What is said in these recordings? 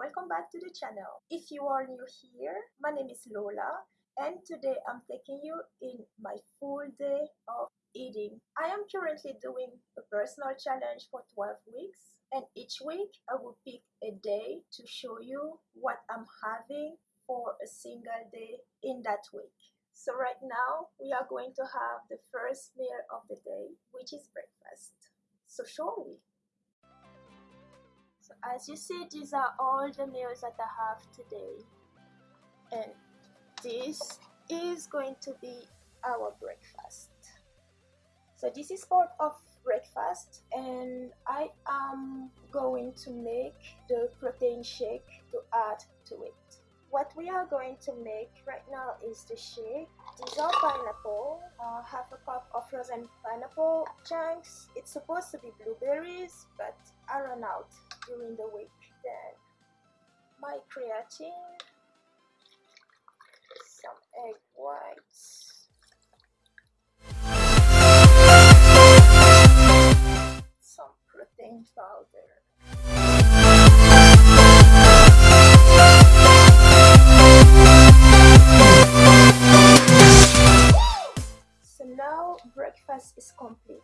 welcome back to the channel. If you are new here, my name is Lola and today I'm taking you in my full day of eating. I am currently doing a personal challenge for 12 weeks and each week I will pick a day to show you what I'm having for a single day in that week. So right now we are going to have the first meal of the day which is breakfast. So shall we? As you see these are all the meals that I have today and this is going to be our breakfast. So this is part of breakfast and I am going to make the protein shake to add to it. What we are going to make right now is the shake. Are pineapple, uh, half a cup of frozen pineapple chunks. It's supposed to be blueberries but I run out during the week. Then my creatine, some egg whites, some protein powder. Breakfast is complete.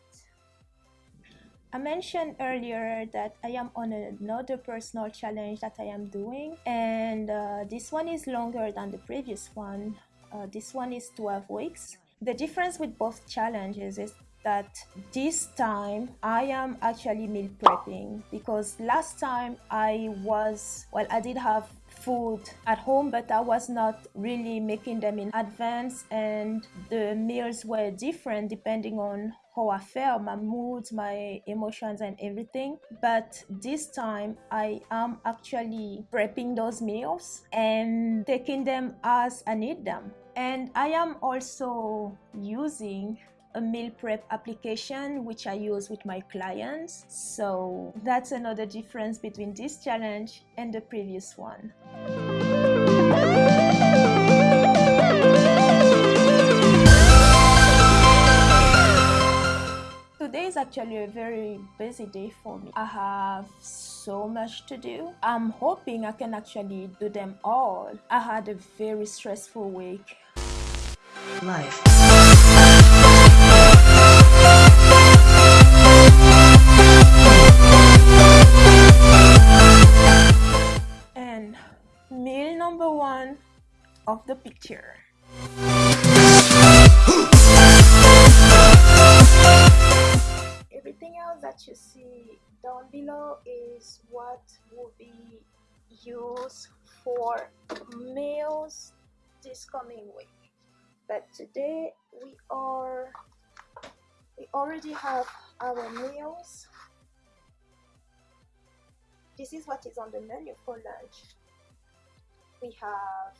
I mentioned earlier that I am on another personal challenge that I am doing, and uh, this one is longer than the previous one. Uh, this one is 12 weeks. The difference with both challenges is that this time I am actually meal prepping because last time I was, well, I did have food at home, but I was not really making them in advance, and the meals were different depending on how I felt, my moods, my emotions, and everything. But this time, I am actually prepping those meals and taking them as I need them. And I am also using a meal prep application which I use with my clients. So that's another difference between this challenge and the previous one. Today is actually a very busy day for me. I have so much to do. I'm hoping I can actually do them all. I had a very stressful week. Life. The picture. Everything else that you see down below is what will be used for meals this coming week. But today we are we already have our meals. This is what is on the menu for lunch. We have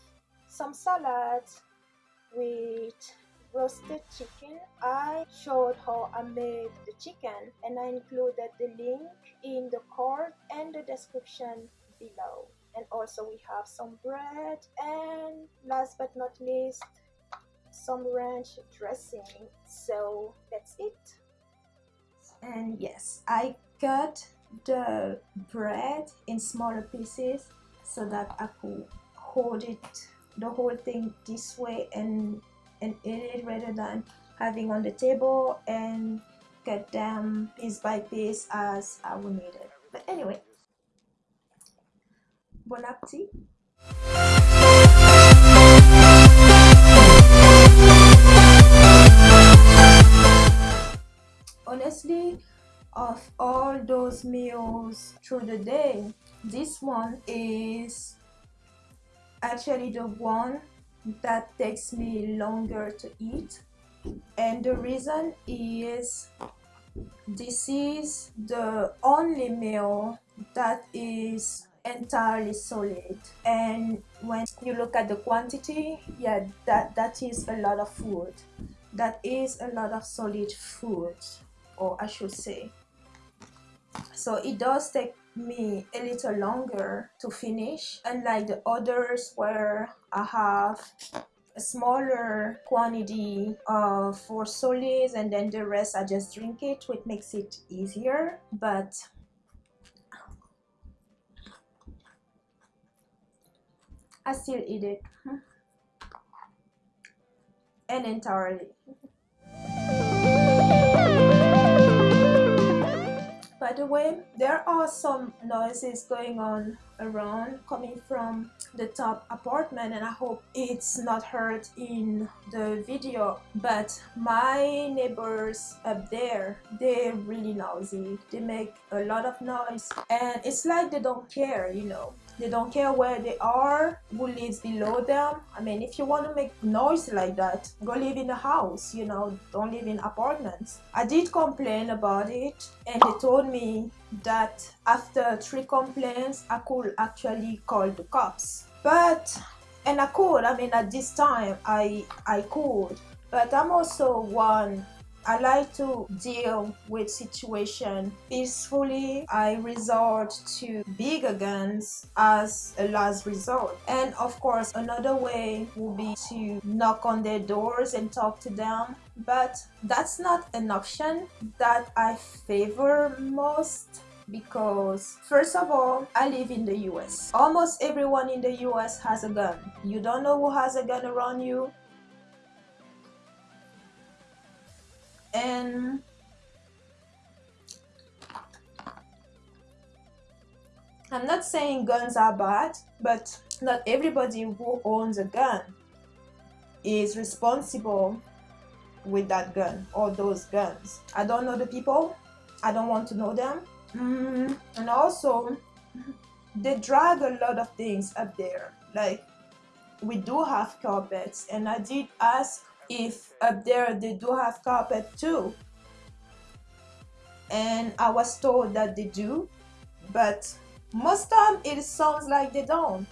some salads with roasted chicken. I showed how I made the chicken and I included the link in the card and the description below. And also we have some bread and last but not least some ranch dressing. So that's it. And yes, I cut the bread in smaller pieces so that I could hold it the whole thing this way and and eat it rather than having on the table and cut them piece by piece as I will need it. But anyway, bon appetit. Honestly, of all those meals through the day, this one is actually the one that takes me longer to eat. And the reason is this is the only meal that is entirely solid. And when you look at the quantity yeah that that is a lot of food. That is a lot of solid food or i should say. So it does take me a little longer to finish. Unlike the others where I have a smaller quantity of for solids and then the rest I just drink it which makes it easier but I still eat it and entirely by the way there are some noises going on around coming from the top apartment and I hope it's not heard in the video. But my neighbors up there they're really noisy. They make a lot of noise. And it's like they don't care you know. They don't care where they are who lives below them. I mean if you want to make noise like that go live in a house you know. Don't live in apartments. I did complain about it and they told me that after three complaints i could actually call the cops. But and i could i mean at this time i i could but i'm also one I like to deal with situation peacefully. I resort to bigger guns as a last resort. And of course, another way would be to knock on their doors and talk to them. But that's not an option that I favor most because first of all i live in the us almost everyone in the us has a gun you don't know who has a gun around you and I'm not saying guns are bad, but not everybody who owns a gun is responsible with that gun or those guns. I don't know the people, I don't want to know them. Mm, and also, they drag a lot of things up there. Like, we do have carpets, and I did ask if up there they do have carpet too. And I was told that they do but most time it sounds like they don't.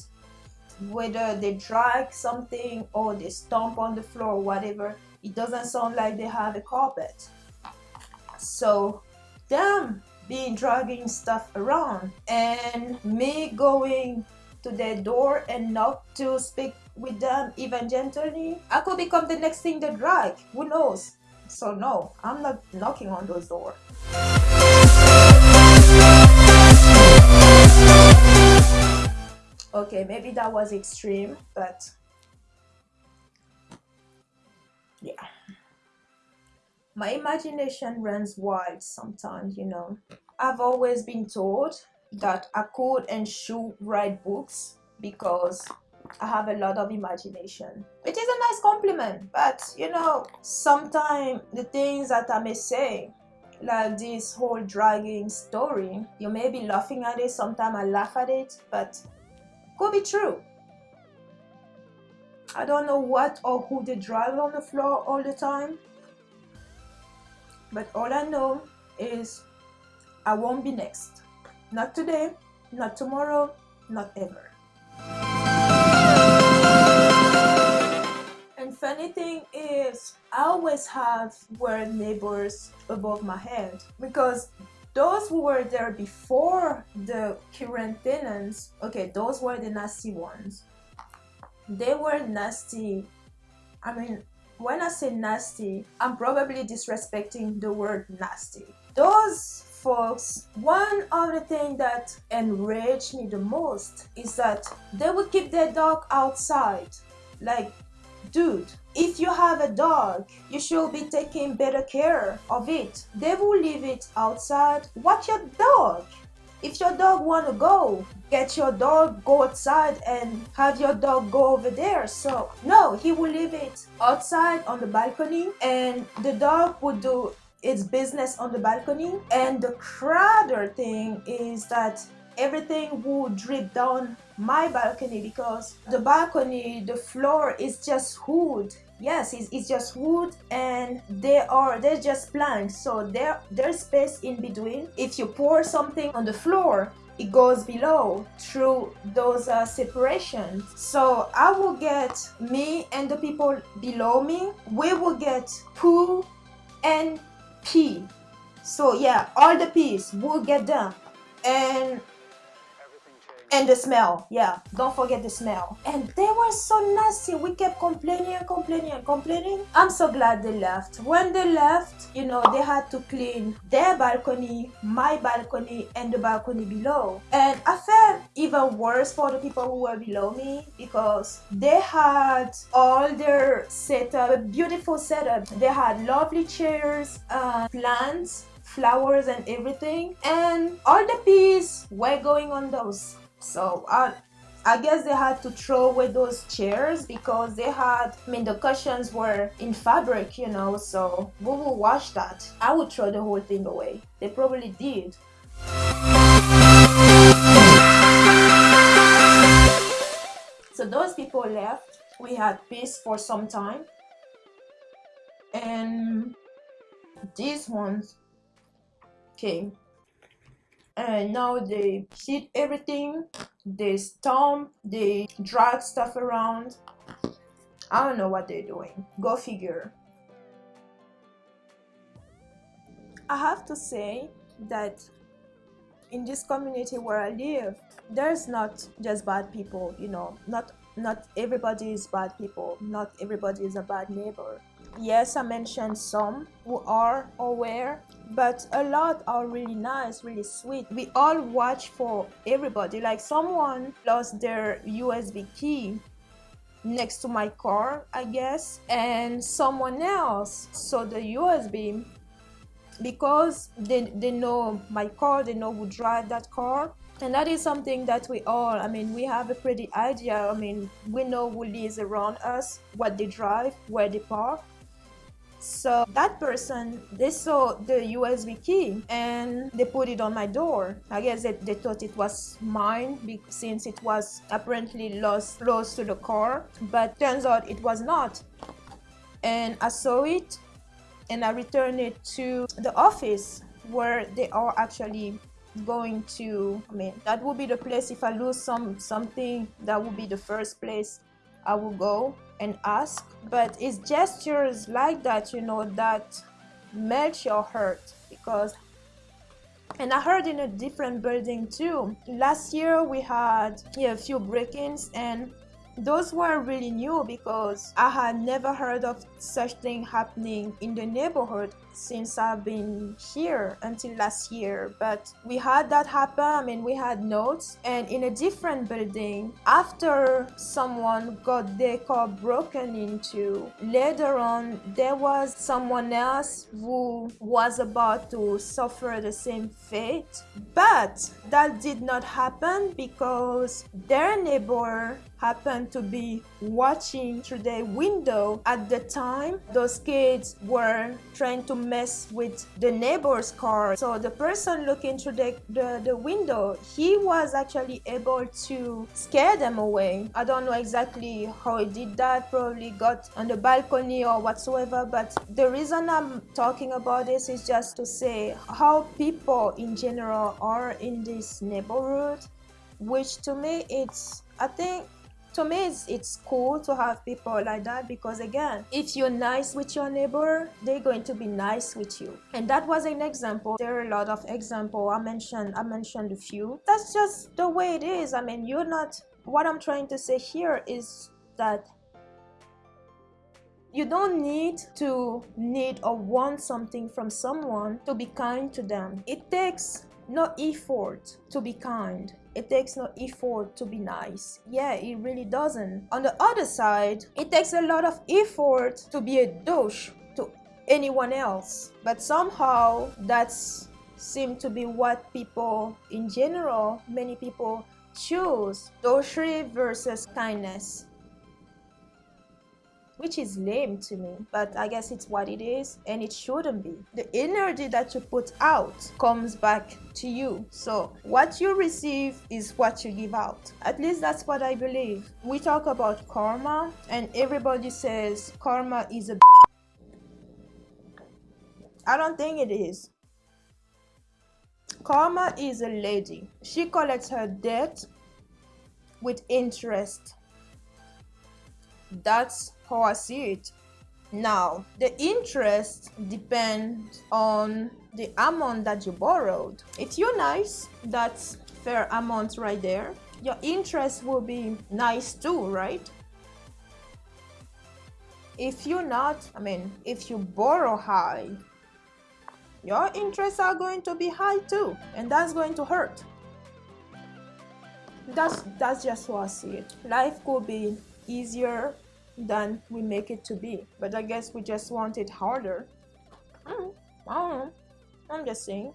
Whether they drag something or they stomp on the floor whatever it doesn't sound like they have a carpet. So them being dragging stuff around and me going to their door and knock to speak with them even gently, I could become the next thing they drag. Who knows? So no, I'm not knocking on those doors. Okay, maybe that was extreme, but yeah. My imagination runs wild sometimes, you know. I've always been told that I could and should write books because I have a lot of imagination. It is a nice compliment, but you know, sometimes the things that I may say, like this whole dragging story, you may be laughing at it, sometimes I laugh at it, but could be true. I don't know what or who they drag on the floor all the time, but all I know is I won't be next. Not today, not tomorrow, not ever. And funny thing is I always have were neighbors above my head because those who were there before the current tenants, okay, those were the nasty ones. They were nasty. I mean, when I say nasty, I'm probably disrespecting the word nasty. Those folks, one of the things that enraged me the most is that they would keep their dog outside. Like dude, if you have a dog, you should be taking better care of it. They will leave it outside. Watch your dog. If your dog want to go, get your dog, go outside and have your dog go over there. So no, he will leave it outside on the balcony and the dog would do its business on the balcony. And the crowder thing is that everything would drip down my balcony because the balcony the floor is just wood. Yes it's, it's just wood and they are they're just planks so there there's space in between. If you pour something on the floor it goes below through those uh, separations. So i will get me and the people below me. We will get poo and pee so yeah all the peas will get done and and the smell yeah. Don't forget the smell. And they were so nasty. We kept complaining and complaining and complaining. I'm so glad they left. When they left you know they had to clean their balcony my balcony and the balcony below. And i felt even worse for the people who were below me because they had all their setup a beautiful setup. They had lovely chairs uh, plants flowers and everything. And all the peas were going on those so I, I guess they had to throw away those chairs because they had, I mean, the cushions were in fabric, you know, so we will wash that. I would throw the whole thing away. They probably did. So those people left. We had peace for some time. And these ones came and now they hit everything they stomp they drag stuff around. I don't know what they're doing. Go figure. I have to say that in this community where i live there's not just bad people you know. Not not everybody is bad people. Not everybody is a bad neighbor yes i mentioned some who are aware but a lot are really nice really sweet. We all watch for everybody. Like someone lost their usb key next to my car i guess and someone else saw the usb because they, they know my car they know who drive that car. And that is something that we all i mean we have a pretty idea. I mean we know who lives around us what they drive where they park so that person, they saw the USB key and they put it on my door. I guess they, they thought it was mine since it was apparently lost close to the car, but turns out it was not. And I saw it and I returned it to the office where they are actually going to i mean that would be the place if i lose some something that would be the first place i will go and ask but it's gestures like that you know that melt your heart because and I heard in a different building too. Last year we had yeah, a few break-ins and those were really new because I had never heard of such thing happening in the neighborhood since I've been here until last year. But we had that happen. I mean, we had notes, and in a different building, after someone got their car broken into, later on, there was someone else who was about to suffer the same fate. But that did not happen because their neighbor happened to be watching through the window at the time those kids were trying to mess with the neighbor's car. So the person looking through the, the, the window he was actually able to scare them away. I don't know exactly how he did that probably got on the balcony or whatsoever but the reason i'm talking about this is just to say how people in general are in this neighborhood which to me it's i think to me it's, it's cool to have people like that because again if you're nice with your neighbor they're going to be nice with you. And that was an example. There are a lot of example. I mentioned i mentioned a few. That's just the way it is. I mean you're not what i'm trying to say here is that you don't need to need or want something from someone to be kind to them. It takes no effort to be kind it takes no effort to be nice. Yeah, it really doesn't. On the other side, it takes a lot of effort to be a douche to anyone else. But somehow that's seem to be what people in general, many people choose. Douchery versus kindness which is lame to me, but I guess it's what it is and it shouldn't be. The energy that you put out comes back to you. So what you receive is what you give out. At least that's what I believe. We talk about karma and everybody says karma is a I don't think it is. Karma is a lady. She collects her debt with interest. That's how I see it. Now, the interest depends on the amount that you borrowed. If you're nice, that's fair amount right there. your interest will be nice too, right? If you're not, I mean, if you borrow high, your interests are going to be high too, and that's going to hurt. That's that's just what I see it. Life could be easier than we make it to be, but I guess we just want it harder. Mm, I don't know. I'm just saying.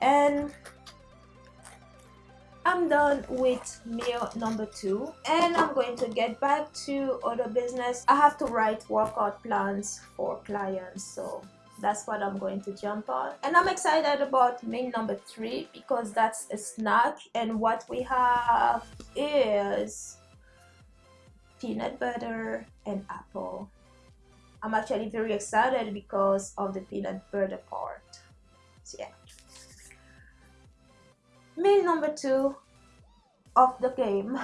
And I'm done with meal number two and I'm going to get back to other business. I have to write workout plans for clients so that's what I'm going to jump on and I'm excited about meal number three because that's a snack and what we have is peanut butter and apple. I'm actually very excited because of the peanut butter part. So yeah. Meal number two of the game.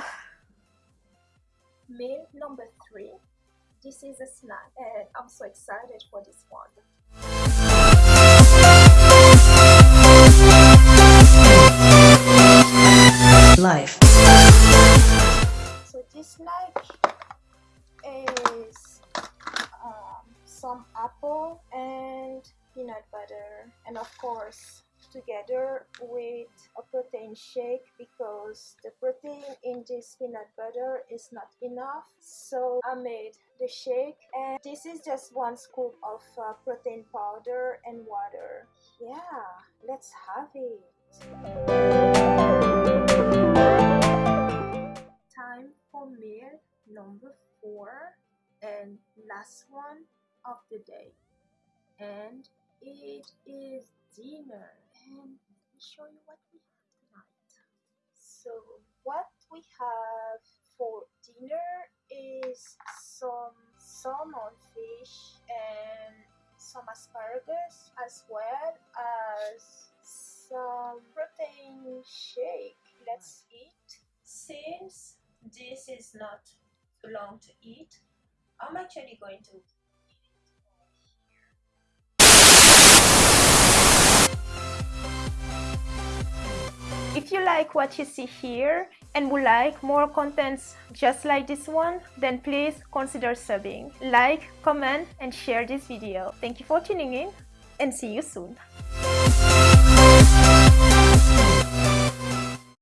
Meal number three. This is a snack and I'm so excited for this one. Life. So this snack is um, some apple and peanut butter and of course together with a protein shake because the protein in this peanut butter is not enough. So I made the shake and this is just one scoop of uh, protein powder and water. Yeah let's have it. Time for meal number four and last one of the day. And it is dinner and let me show you what we have tonight. So what we have for dinner is some salmon fish and some asparagus as well as some protein shake. Let's eat. Since this is not too long to eat, I'm actually going to If you like what you see here and would like more contents just like this one, then please consider subbing. Like, comment and share this video. Thank you for tuning in and see you soon.